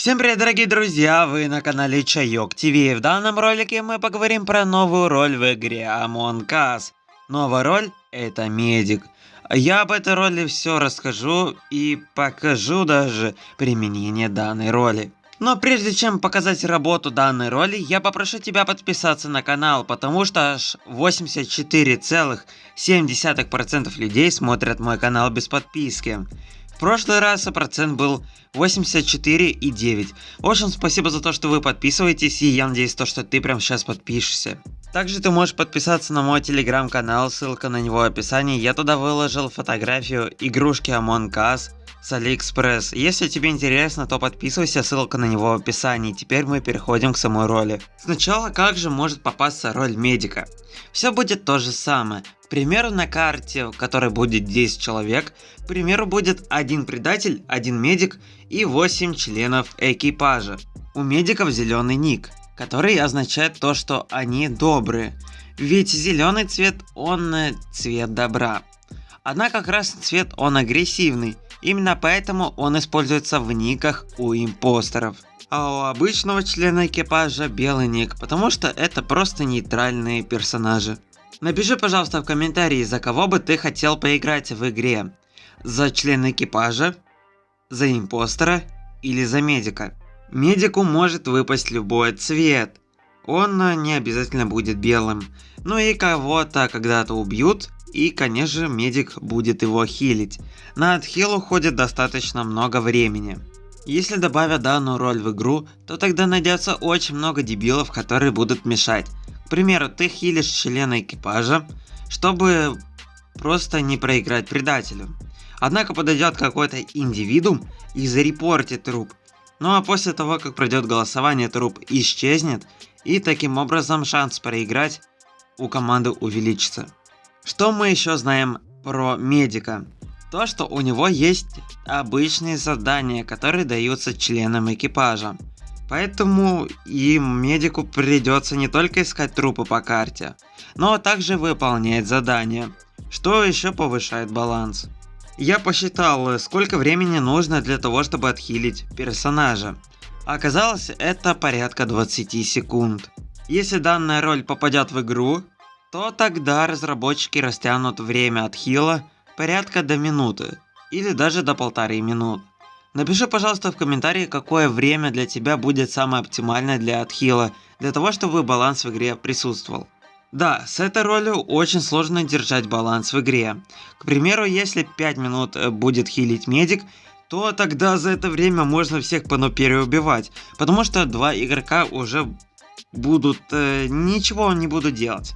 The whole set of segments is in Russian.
Всем привет, дорогие друзья, вы на канале Чайок ТВ. В данном ролике мы поговорим про новую роль в игре Among Us. Новая роль это медик. Я об этой роли все расскажу и покажу даже применение данной роли. Но прежде чем показать работу данной роли, я попрошу тебя подписаться на канал, потому что аж 84,7% людей смотрят мой канал без подписки прошлый раз процент был 84,9. В общем, спасибо за то, что вы подписываетесь, и я надеюсь, то, что ты прямо сейчас подпишешься. Также ты можешь подписаться на мой телеграм-канал, ссылка на него в описании. Я туда выложил фотографию игрушки Among Us с Алиэкспресс. Если тебе интересно, то подписывайся, ссылка на него в описании. Теперь мы переходим к самой роли. Сначала, как же может попасться роль медика? Все будет то же самое. К примеру, на карте, в которой будет 10 человек, к примеру, будет один предатель, один медик и 8 членов экипажа. У медиков зеленый ник, который означает то, что они добрые. Ведь зеленый цвет, он э, цвет добра. Однако красный цвет, он агрессивный. Именно поэтому он используется в никах у импостеров. А у обычного члена экипажа белый ник, потому что это просто нейтральные персонажи. Напиши, пожалуйста, в комментарии, за кого бы ты хотел поиграть в игре. За члена экипажа, за импостера или за медика. Медику может выпасть любой цвет. Он э, не обязательно будет белым. Ну и кого-то когда-то убьют, и, конечно же, медик будет его хилить. На отхил уходит достаточно много времени. Если добавят данную роль в игру, то тогда найдется очень много дебилов, которые будут мешать. К примеру, ты хилишь члена экипажа, чтобы просто не проиграть предателю. Однако подойдет какой-то индивидуум и зарепортит труп. Ну а после того, как пройдет голосование, труп исчезнет, и таким образом шанс проиграть у команды увеличится. Что мы еще знаем про медика? То, что у него есть обычные задания, которые даются членам экипажа. Поэтому и медику придется не только искать трупы по карте, но также выполнять задания, что еще повышает баланс. Я посчитал, сколько времени нужно для того, чтобы отхилить персонажа. Оказалось, это порядка 20 секунд. Если данная роль попадет в игру, то тогда разработчики растянут время отхила порядка до минуты или даже до полторы минут. Напиши, пожалуйста, в комментарии, какое время для тебя будет самое оптимальное для отхила, для того, чтобы баланс в игре присутствовал. Да, с этой ролью очень сложно держать баланс в игре. К примеру, если 5 минут э, будет хилить медик, то тогда за это время можно всех по переубивать, потому что два игрока уже будут э, ничего не будут делать.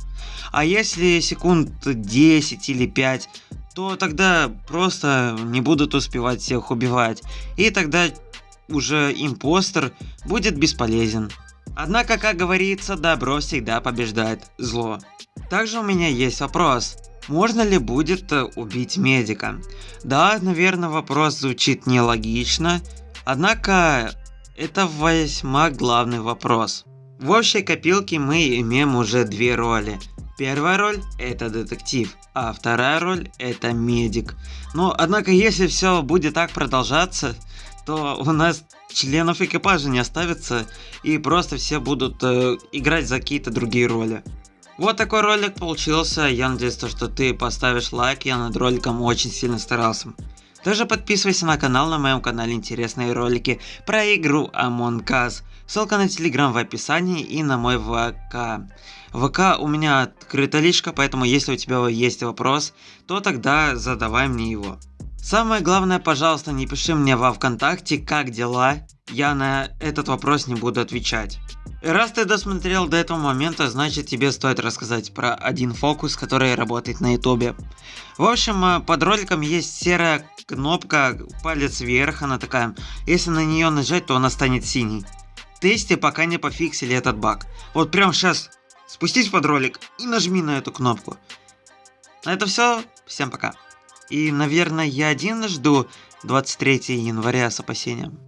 А если секунд 10 или 5, то тогда просто не будут успевать всех убивать. И тогда уже импостер будет бесполезен. Однако, как говорится, добро всегда побеждает зло. Также у меня есть вопрос. Можно ли будет э, убить медика? Да, наверное, вопрос звучит нелогично, однако это весьма главный вопрос. В общей копилке мы имеем уже две роли. Первая роль это детектив, а вторая роль это медик. Но однако если все будет так продолжаться, то у нас членов экипажа не оставится и просто все будут э, играть за какие-то другие роли. Вот такой ролик получился, я надеюсь, что ты поставишь лайк, я над роликом очень сильно старался. Также подписывайся на канал, на моем канале интересные ролики про игру Among Us. Ссылка на телеграм в описании и на мой ВК. ВК у меня открыта личка, поэтому если у тебя есть вопрос, то тогда задавай мне его. Самое главное, пожалуйста, не пиши мне во ВКонтакте, как дела, я на этот вопрос не буду отвечать. Раз ты досмотрел до этого момента, значит тебе стоит рассказать про один фокус, который работает на ютубе. В общем, э, под роликом есть серая кнопка, палец вверх, она такая. Если на нее нажать, то она станет синей. Тесте пока не пофиксили этот баг. Вот прямо сейчас спустись под ролик и нажми на эту кнопку. На это все. Всем пока. И, наверное, я один жду 23 января с опасением.